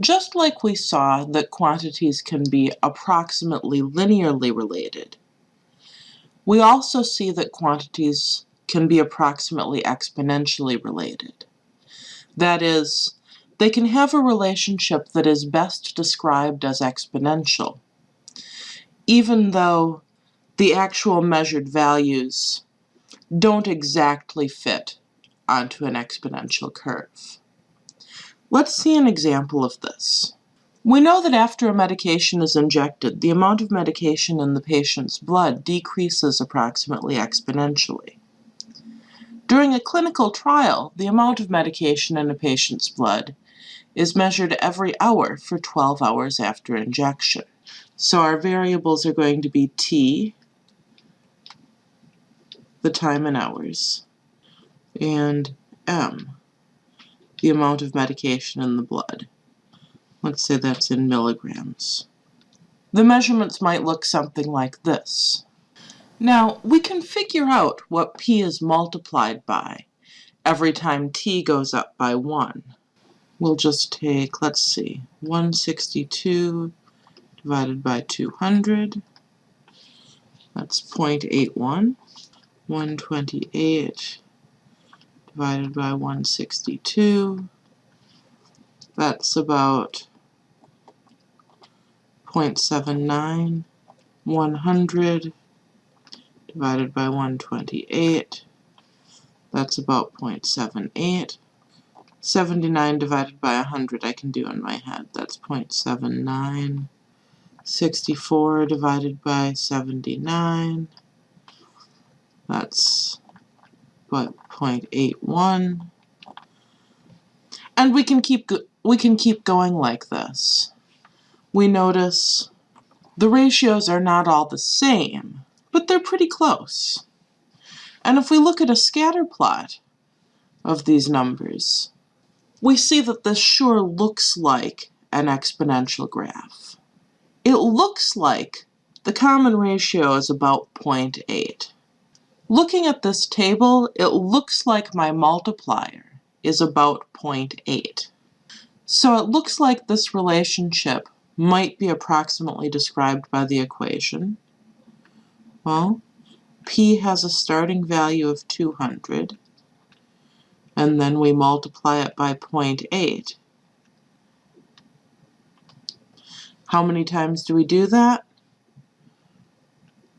Just like we saw that quantities can be approximately linearly related, we also see that quantities can be approximately exponentially related. That is, they can have a relationship that is best described as exponential, even though the actual measured values don't exactly fit onto an exponential curve. Let's see an example of this. We know that after a medication is injected, the amount of medication in the patient's blood decreases approximately exponentially. During a clinical trial, the amount of medication in a patient's blood is measured every hour for 12 hours after injection. So our variables are going to be t, the time in hours, and m, the amount of medication in the blood. Let's say that's in milligrams. The measurements might look something like this. Now, we can figure out what p is multiplied by every time t goes up by 1. We'll just take, let's see, 162 divided by 200. That's 0.81. 128 divided by 162. That's about 0.79. 100 divided by 128. That's about 0.78. 79 divided by 100 I can do in my head. That's 0.79. 64 divided by 79. That's but 0.81. And we can keep we can keep going like this. We notice the ratios are not all the same, but they're pretty close. And if we look at a scatter plot of these numbers, we see that this sure looks like an exponential graph. It looks like the common ratio is about 0.8. Looking at this table, it looks like my multiplier is about 0.8. So it looks like this relationship might be approximately described by the equation. Well, p has a starting value of 200, and then we multiply it by 0.8. How many times do we do that?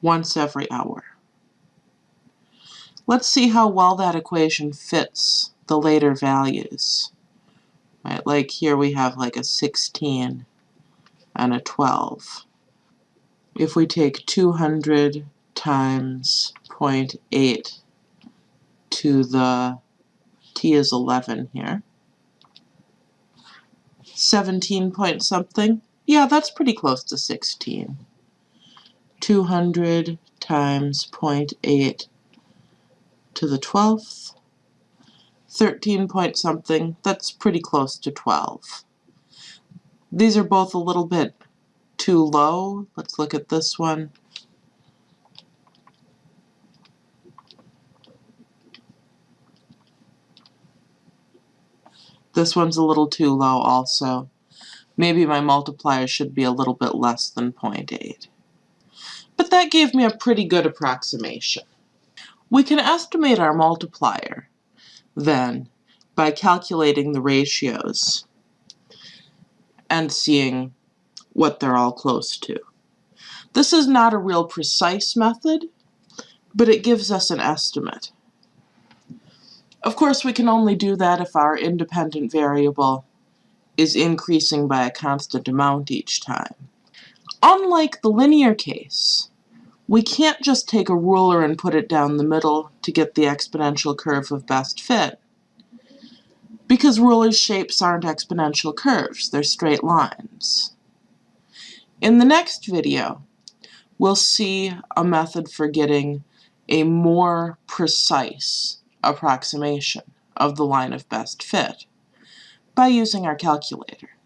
Once every hour. Let's see how well that equation fits the later values. Right, like here we have like a 16 and a 12. If we take 200 times 0.8 to the t is 11 here, 17 point something, yeah, that's pretty close to 16. 200 times 0.8 to the 12th. 13 point something, that's pretty close to 12. These are both a little bit too low. Let's look at this one. This one's a little too low also. Maybe my multiplier should be a little bit less than 0.8. But that gave me a pretty good approximation. We can estimate our multiplier, then, by calculating the ratios and seeing what they're all close to. This is not a real precise method, but it gives us an estimate. Of course, we can only do that if our independent variable is increasing by a constant amount each time. Unlike the linear case, we can't just take a ruler and put it down the middle to get the exponential curve of best fit. Because ruler shapes aren't exponential curves, they're straight lines. In the next video, we'll see a method for getting a more precise approximation of the line of best fit by using our calculator.